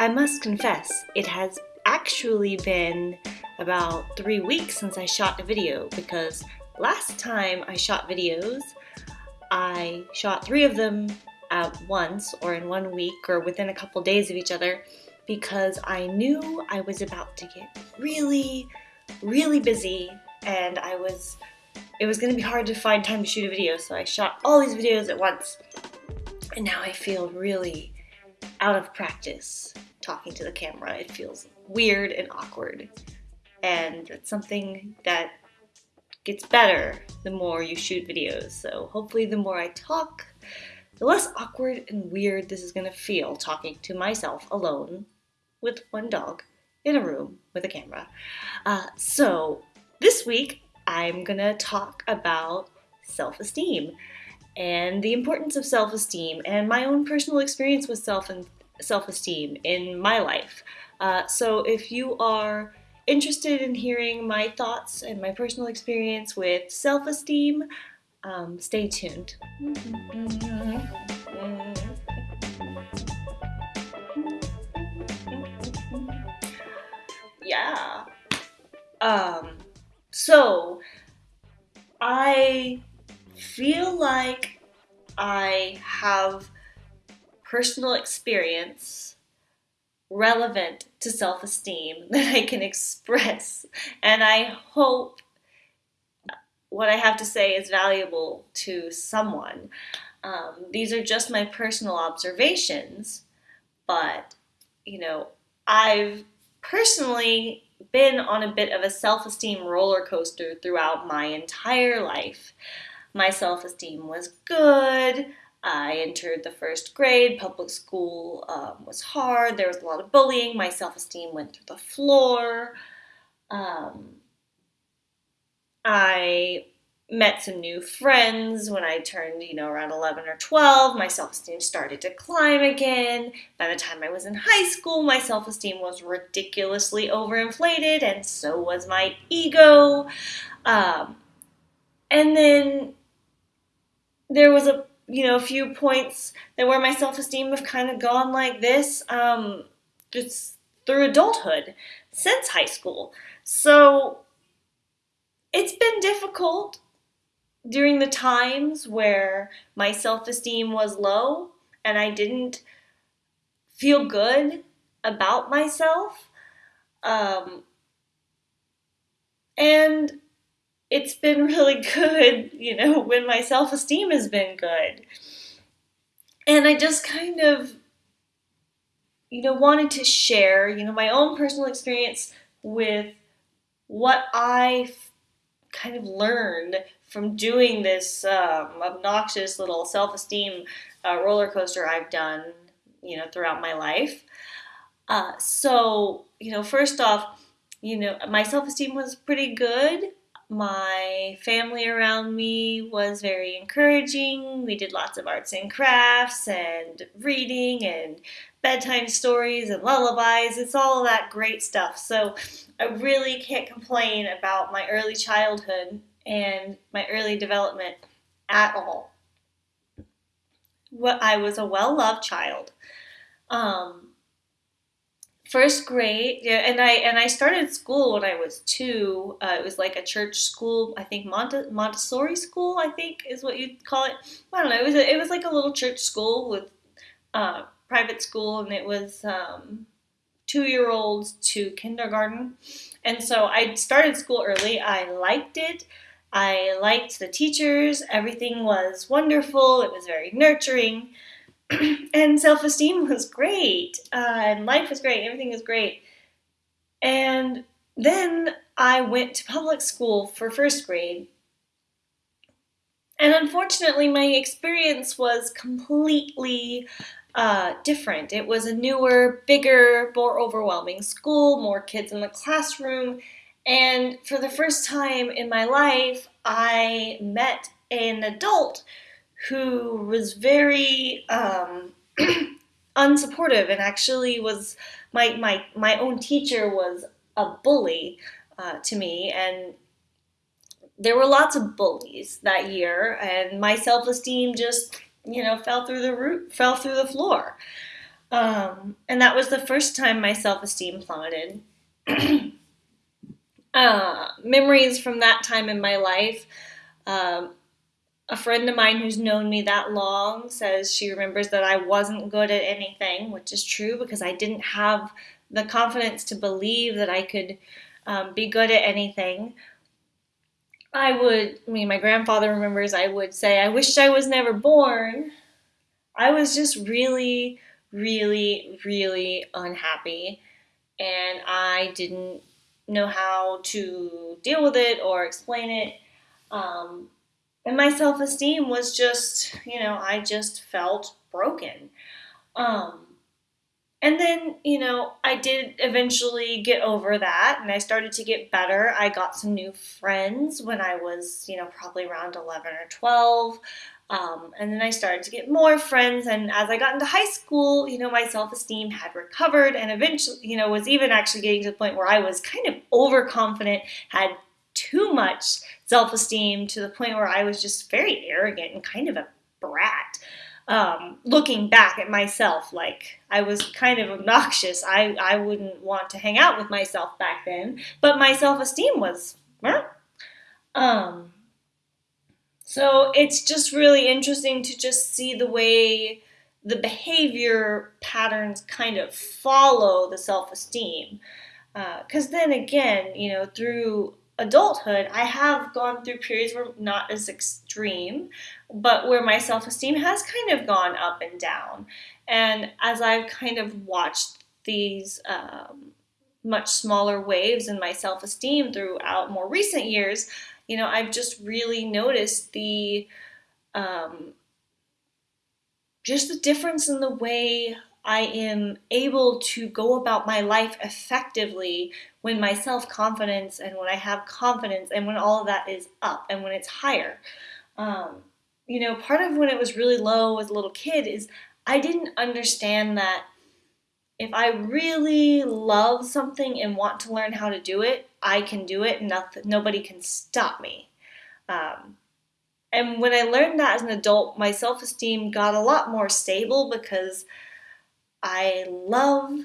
I must confess, it has actually been about three weeks since I shot a video because last time I shot videos, I shot three of them at once or in one week or within a couple days of each other because I knew I was about to get really, really busy and I was, it was going to be hard to find time to shoot a video. So I shot all these videos at once and now I feel really out of practice talking to the camera. It feels weird and awkward. And it's something that gets better the more you shoot videos. So hopefully the more I talk, the less awkward and weird this is gonna feel talking to myself alone with one dog in a room with a camera. Uh, so this week I'm gonna talk about self-esteem and the importance of self-esteem and my own personal experience with self and self-esteem in my life. Uh, so if you are interested in hearing my thoughts and my personal experience with self-esteem, um, stay tuned. Yeah. Um, so I feel like I have personal experience relevant to self esteem that I can express. And I hope what I have to say is valuable to someone. Um, these are just my personal observations, but you know, I've personally been on a bit of a self esteem roller coaster throughout my entire life. My self esteem was good. I entered the first grade. Public school um, was hard. There was a lot of bullying. My self esteem went through the floor. Um, I met some new friends when I turned, you know, around 11 or 12. My self esteem started to climb again. By the time I was in high school, my self esteem was ridiculously overinflated, and so was my ego. Um, and then there was a you know a few points that where my self-esteem have kind of gone like this um, just through adulthood since high school. So it's been difficult during the times where my self-esteem was low and i didn't feel good about myself um, and it's been really good, you know, when my self esteem has been good. And I just kind of, you know, wanted to share, you know, my own personal experience with what I kind of learned from doing this um, obnoxious little self esteem uh, roller coaster I've done, you know, throughout my life. Uh, so, you know, first off, you know, my self esteem was pretty good my family around me was very encouraging. We did lots of arts and crafts and reading and bedtime stories and lullabies. It's all that great stuff. So I really can't complain about my early childhood and my early development at all. I was a well loved child. Um, first grade yeah and i and i started school when i was two. Uh, it was like a church school i think Monte, montessori school i think is what you'd call it. I don't know it was a, it was like a little church school with uh, private school and it was um, two year olds to kindergarten. And so i started school early. I liked it. I liked the teachers. Everything was wonderful. It was very nurturing and self esteem was great, uh, and life was great, everything was great. And then I went to public school for first grade. And unfortunately, my experience was completely uh, different. It was a newer, bigger, more overwhelming school, more kids in the classroom. And for the first time in my life, I met an adult who was very um, unsupportive and actually was my my my own teacher was a bully uh, to me and there were lots of bullies that year and my self-esteem just you know fell through the roof fell through the floor Um, and that was the first time my self esteem plummeted. uh, memories from that time in my life. Um, a friend of mine who's known me that long says she remembers that I wasn't good at anything, which is true because I didn't have the confidence to believe that I could um, be good at anything. I would, I mean, my grandfather remembers I would say, I wish I was never born. I was just really, really, really unhappy. And I didn't know how to deal with it or explain it. Um, and my self esteem was just, you know, I just felt broken. Um, and then, you know, I did eventually get over that and I started to get better. I got some new friends when I was, you know, probably around 11 or 12. Um, and then I started to get more friends. And as I got into high school, you know, my self esteem had recovered and eventually, you know, was even actually getting to the point where I was kind of overconfident, had too much self esteem to the point where I was just very arrogant and kind of a brat. Um, looking back at myself, like I was kind of obnoxious. I, I wouldn't want to hang out with myself back then, but my self esteem was, um, so it's just really interesting to just see the way the behavior patterns kind of follow the self esteem. Because uh, then again, you know, through adulthood, I have gone through periods where not as extreme, but where my self esteem has kind of gone up and down. And as I've kind of watched these um, much smaller waves in my self esteem throughout more recent years, you know, I've just really noticed the um, just the difference in the way I am able to go about my life effectively when my self confidence and when I have confidence and when all of that is up and when it's higher. Um, you know, part of when it was really low as a little kid is I didn't understand that if I really love something and want to learn how to do it, I can do it. Nothing, nobody can stop me. Um, and when I learned that as an adult, my self esteem got a lot more stable because I love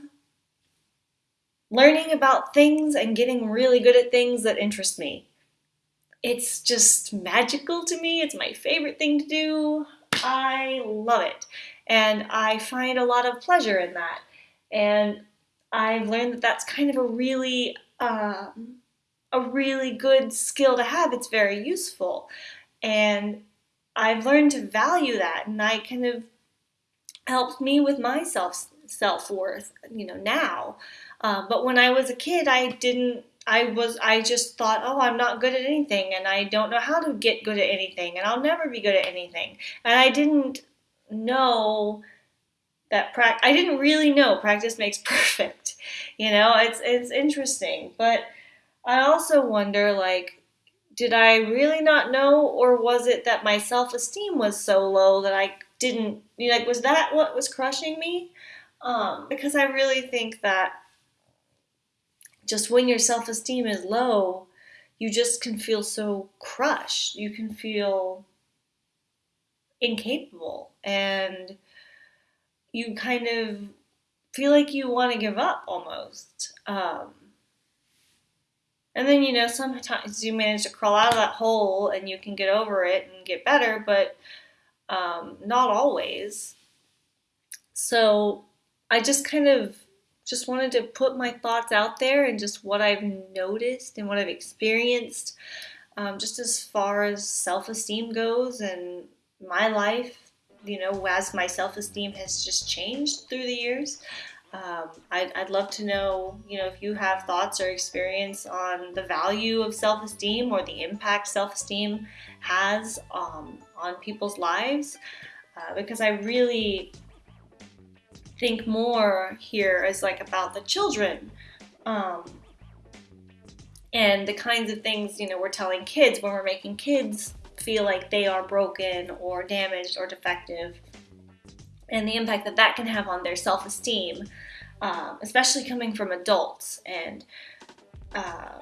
learning about things and getting really good at things that interest me. It's just magical to me. It's my favorite thing to do. I love it. And I find a lot of pleasure in that. And I've learned that that's kind of a really um, a really good skill to have. It's very useful, and I've learned to value that, and I kind of helped me with my self self worth. You know now, uh, but when I was a kid, I didn't. I was. I just thought, oh, I'm not good at anything, and I don't know how to get good at anything, and I'll never be good at anything, and I didn't know that pra- I didn't really know practice makes perfect. You know, it's it's interesting, but I also wonder like did I really not know or was it that my self-esteem was so low that I didn't you like was that what was crushing me? Um, because I really think that just when your self-esteem is low, you just can feel so crushed. You can feel incapable and you kind of feel like you want to give up almost. Um, and then, you know, sometimes you manage to crawl out of that hole and you can get over it and get better, but um, not always. So I just kind of just wanted to put my thoughts out there and just what I've noticed and what I've experienced, um, just as far as self esteem goes and my life you know, as my self esteem has just changed through the years. Um, I'd, I'd love to know, you know, if you have thoughts or experience on the value of self esteem or the impact self esteem has um, on people's lives, uh, because I really think more here is like about the children. Um, and the kinds of things, you know, we're telling kids when we're making kids feel like they are broken or damaged or defective, and the impact that that can have on their self esteem, um, especially coming from adults and uh,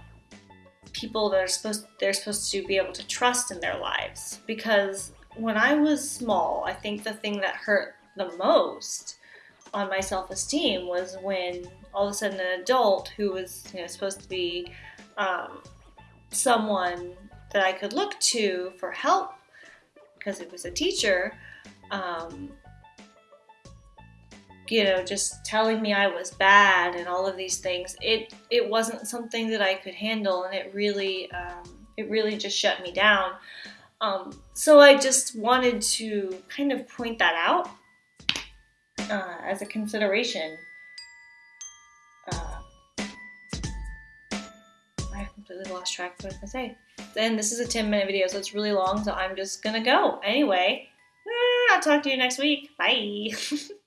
people that are supposed they're supposed to be able to trust in their lives. Because when I was small, I think the thing that hurt the most on my self-esteem was when all of a sudden an adult who was you know supposed to be um, someone that I could look to for help because it was a teacher um, you know, just telling me I was bad and all of these things, it it wasn't something that I could handle, and it really um, it really just shut me down. Um, so I just wanted to kind of point that out uh, as a consideration. Uh, I completely lost track of what I was gonna say. And this is a 10 minute video, so it's really long, so I'm just gonna go. Anyway, eh, I'll talk to you next week. Bye.